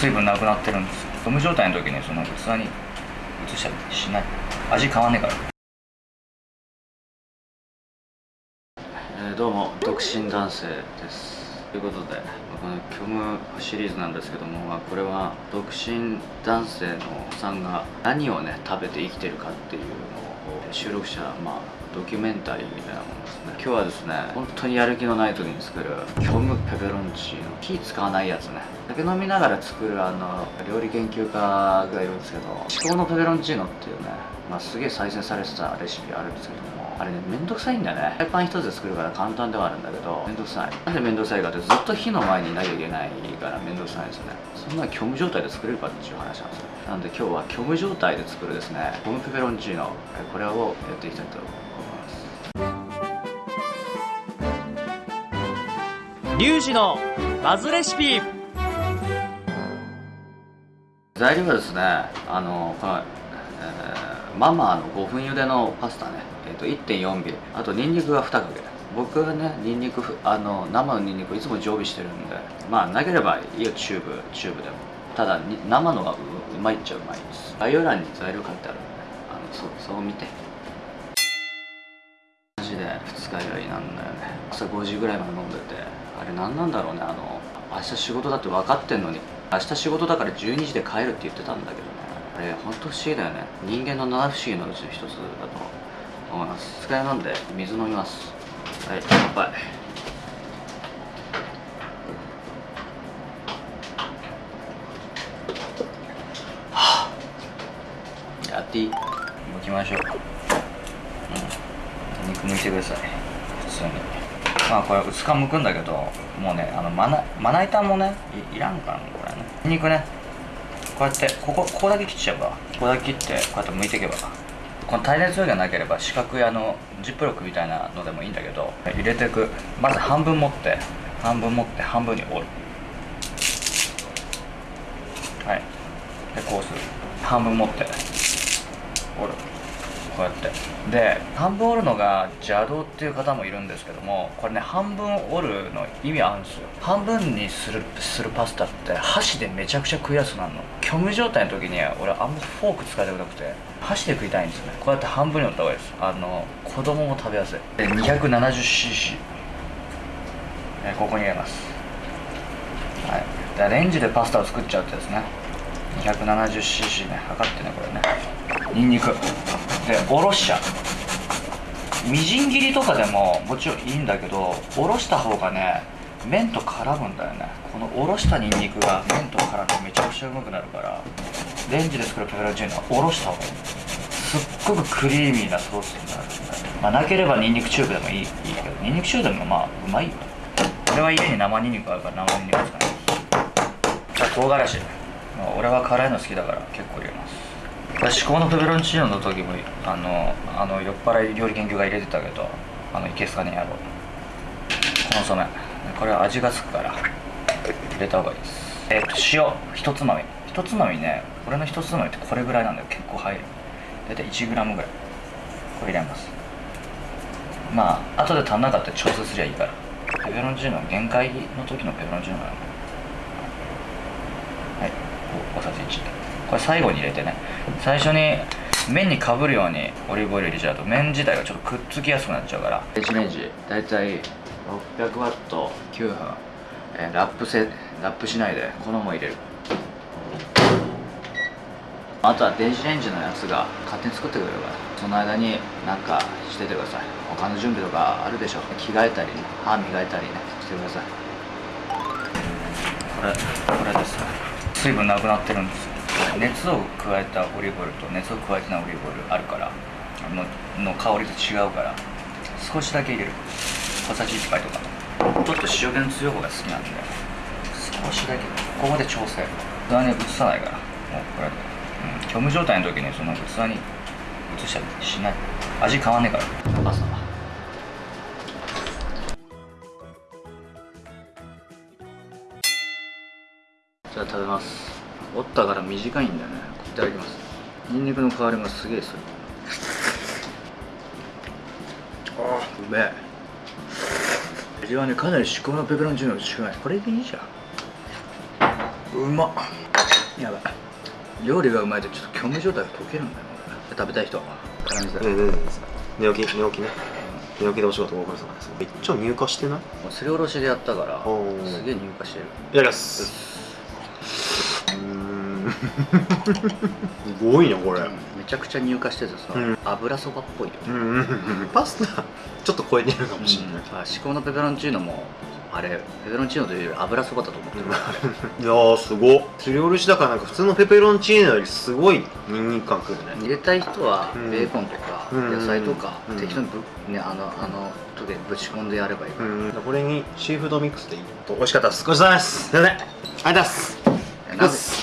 水分なくなってるんですゴム状態の時にその器に移したりしない。味変わんねえから。えー、どうも独身男性です。ということでこの虚無シリーズなんですけども、これは独身男性のおさんが何をね食べて生きてるかっていうのを収録したまあドキュメンタリーみたいなものですね。今日はですね本当にやる気のない時に作る虚無ペペロンチーノ火使わないやつね。酒飲みながら作るあの料理研究家がいるんですけど至高のペペロンチーノっていうね、まあ、すげえ再生されてたレシピあるんですけどもあれねめんどくさいんだよね。フライパン一つで作るから簡単ではあるんだけどめんどくさい。なんでめんどくさいかってずっと火の前にいなきゃいけないからめんどくさいんですよね。そんな虚無状態で作れるかっていう話なんですよ。なんで今日は虚無状態で作るですねゴムペペロンチーノこれをやっていきたいと思います。リュウジのバズレシピ。材料はですねあのこの、えー、ママーの5分茹でのパスタね、えーと、1.4尾あとニンニクが2かけ。僕はねニンニクあの生のニンニクいつも常備してるんで。まあなければいいよチューブチューブでも。ただ生のがうまいっちゃうまいです。概要欄に材料書いてあるんで。あのそそう見て。マジで二日酔いなんだよね。朝5時ぐらいまで飲んでて。あれ何なんだろうね。あの明日仕事だって分かってんのに。明日仕事だから12時で帰るって言ってたんだけどね。あれ本当不思議だよね。人間の七不思議のうちの一つだと思います。二日酔いなんで水飲みます。はい乾杯。はあやっていい剥きましょう。うん。肉剥いてください。普通に。まあこれ薄皮剥くんだけどもうねあのまなまな板もねいいらんからねこれね。肉ね。こうやってここここだけ切っちゃえばここだけ切ってこうやって剥いていけばこの耐熱容器がなければ四角いあのジップロックみたいなのでもいいんだけど入れていく。まず半分持って半分持って半分に折る。はい。でこうする。半分持って折る。こうやって。で半分折るのが邪道っていう方もいるんですけどもこれね半分折るの意味あるんですよ。半分にするするパスタって箸でめちゃくちゃ食いやすくなるの。虚無状態の時に俺あんまフォーク使いたくなくて箸で食いたいんですよね。こうやって半分に折った方がいいです。あの子供も食べやすい。で 270cc えここに入れます。はい。でレンジでパスタを作っちゃうってですね。270cc ね。測ってねこれね。ニンニク。でおろしちゃう。みじん切りとかでももちろんいいんだけどおろした方がね麺と絡むんだよね。このおろしたニンニクが麺と絡んでめちゃくちゃうまくなるからレンジで作るペペロンチーノはおろした方がいい。すっごくクリーミーなソースになるんで、まあ、なければニンニクチューブでもいいいいけどニンニクチューブでもまあうまいよ。俺は家に生ニンニクあるから生ニンニク使いますじゃあ唐辛子。俺は辛いの好きだから結構入れます。至高のペペロンチーノの時もあのあの酔っ払い料理研究が入れてたけどあのいけすかねやろう。コンソメこれは味がつくから入れた方がいいです。えっ、と塩。一つまみ一つまみね俺の一つまみってこれぐらいなんだよ。結構入る。大体 1g ぐらい。これ入れます。まあ後で足んなかったら調整すりゃいいから。ペペロンチーノ限界の時のペペロンチーノなのはい大さじ1これ最後に入れてね。最初に麺にかぶるようにオリーブオイル入れちゃうと麺自体がちょっとくっつきやすくなっちゃうから。電子レンジ大体 600W9 分、えーラップせラップしないでこの入れる。あとは電子レンジのやつが勝手に作ってくれるから。その間になんかしててください。他の準備とかあるでしょ着替えたり歯磨いたりねしてください。これこれですね。水分なくなってるんですよ熱を加えたオリーブオイルと熱を加えてないオリーブオイルあるからのの香りと違うから少しだけ入れる。小さじ1杯とか。ちょっと塩気の強い方が好きなんで少しだけ。ここで調整。器に移さないから。もうこれで、うん、虚無状態の時にその器に移したりしない。味変わんねえから。朝はじゃあ食べます折ったから短いんだよね。いただきます。ニンニクの香りもすげえする。ああうめえ。味はねかなり至高のペペロンチーノに近い。これでいいじゃん。うまっ。やばい。料理がうまいとちょっと虚無状態が解けるんだよ。俺食べたい人絡みづらい。ねねね寝起き寝起きね。寝起きでお仕事ご苦労様ですめっちゃ入荷してない？すりおろしでやったからすげえ入荷してる。やりますすごいねこれ。めちゃくちゃ入荷しててさ、うん。油そばっぽいよ、うんうんうん。パスタちょっと超えてるかもしれない、あ至高のペペロンチーノもあれペペロンチーノというより油そばだと思ってる、いやーすごっ。すりおろしだからなんか普通のペペロンチーノよりすごいニンニク感くるね。入れたい人はうん。ベーコンとかうん。野菜とかうん。適当にぶ、ね、あのあの時でぶち込んでやればいいから、うん。これにシーフードミックスでいい。と美味しかったです。ごちそうさまです。すいませんありがとうございます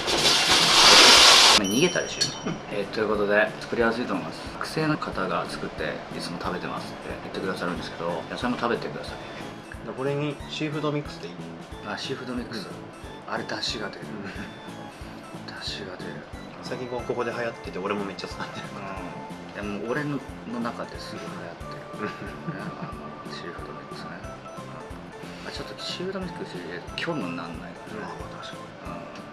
逃げたでしょ、えーということで作りやすいと思います。学生の方が作っていつも食べてますって言ってくださるんですけど野菜も食べてください。これにシーフードミックスでいい？あシーフードミックス、あれ出汁が出る。出汁が出る。最近ここで流行ってて俺もめっちゃ使ってるうん。いやもう俺のの中ですごい流行ってる、ね、あのシーフードミックスね、うん。あちょっとシーフードミックス入れると虚無になんないからね、確かうん